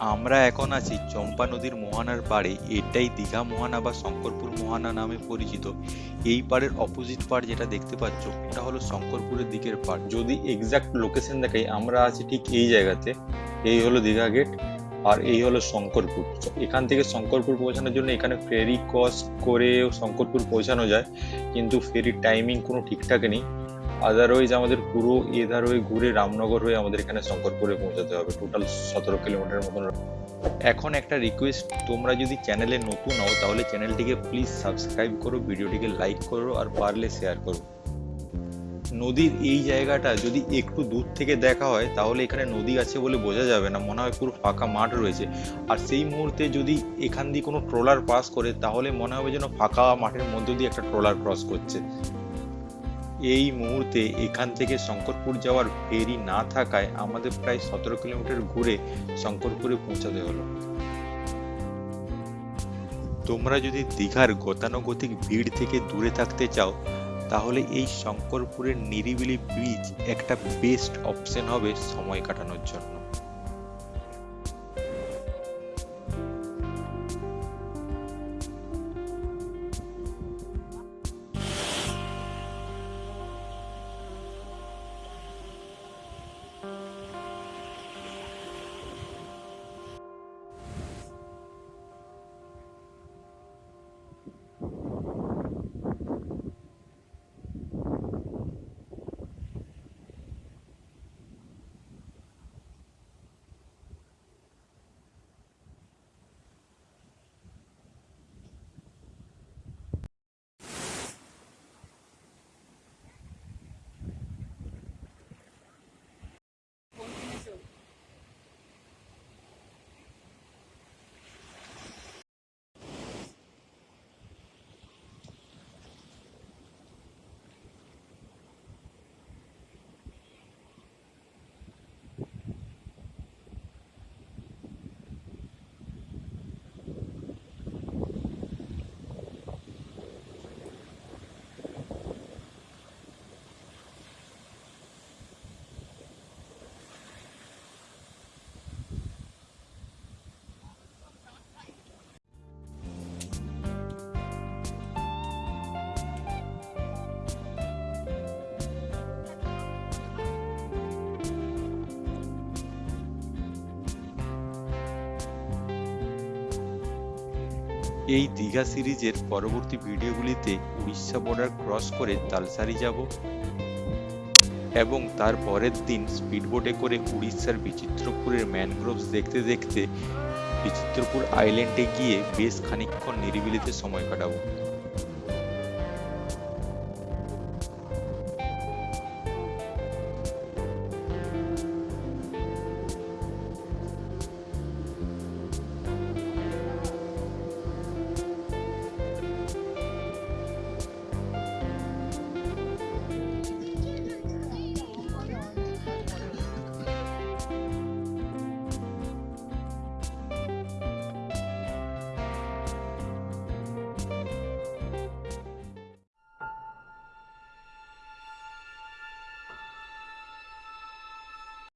আমরা এখন আছি চম্পা নদীর মোহানার পাড়ে। এটাই দীঘা মোহানা বা শঙ্করপুর মোহানা নামে পরিচিত। এই পাড়ের অপোজিট পাড় যেটা দেখতে পাচ্ছ, ওটা হলো শঙ্করপুরের দিকের পাড় যদি এক্সাক্ট লোকেশন দেখাই, আমরা আছি ঠিক এই জায়গাতে। এই হলো দীঘা গেট আর এই হলো শঙ্করপুর। এখান থেকে শঙ্করপুর পৌঁছানোর জন্য এখানে ফেরি ক্রস করে শঙ্করপুর পৌঁছানো যায়। কিন্তু ফেরির টাইমিং কোনো ঠিকঠাক নেই। আদারওয়াইজ আমাদের পুরো এধার হয়ে ঘুরে রামনগর হয়ে আমাদের এখানে শঙ্করপুরে পৌঁছাতে হবে টোটাল সতেরো কিলোমিটার মতন এখন একটা রিকোয়েস্ট তোমরা যদি চ্যানেলে নতুন হও, তাহলে চ্যানেলটিকে প্লিজ সাবস্ক্রাইব করো, ভিডিওটিকে লাইক করো, আর পারলে শেয়ার করো। নদীর এই জায়গাটা যদি একটু দূর থেকে দেখা হয়, তাহলে এখানে নদী আছে বলে বোঝা যাবে না, মনে হয় পুরো ফাঁকা মাঠ রয়েছে। আর সেই মুহূর্তে যদি এখান দিয়ে কোনো ট্রলার পাস করে, তাহলে মনে হবে যেন ফাঁকা মাঠের মধ্য দিয়ে একটা ট্রলার ক্রস করছে। এই মুহূর্তে এখান থেকে শঙ্করপুর যাওয়ার ফেরি না থাকায় আমাদের প্রায় সতেরো কিলোমিটার ঘুরে শঙ্করপুরে পৌঁছাতে হলো। তোমরা যদি দীঘার গতানুগতিক ভিড় থেকে দূরে থাকতে চাও, তাহলে এই শঙ্করপুরের নিরিবিলি ব্রিজ একটা বেস্ট অপশন হবে সময় কাটানোর জন্য। এই দীঘা সিরিজের পরবর্তী ভিডিওগুলিতে উড়িষ্যা বর্ডার ক্রস করে তালসারি যাব এবং তার পরের দিন স্পিডবোটে করে উড়িষ্যার বিচিত্রপুরের ম্যানগ্রোভস দেখতে দেখতে বিচিত্রপুর আইল্যান্ডে গিয়ে বেশ খানিকক্ষণ নিরিবিলিতে সময় কাটাবো।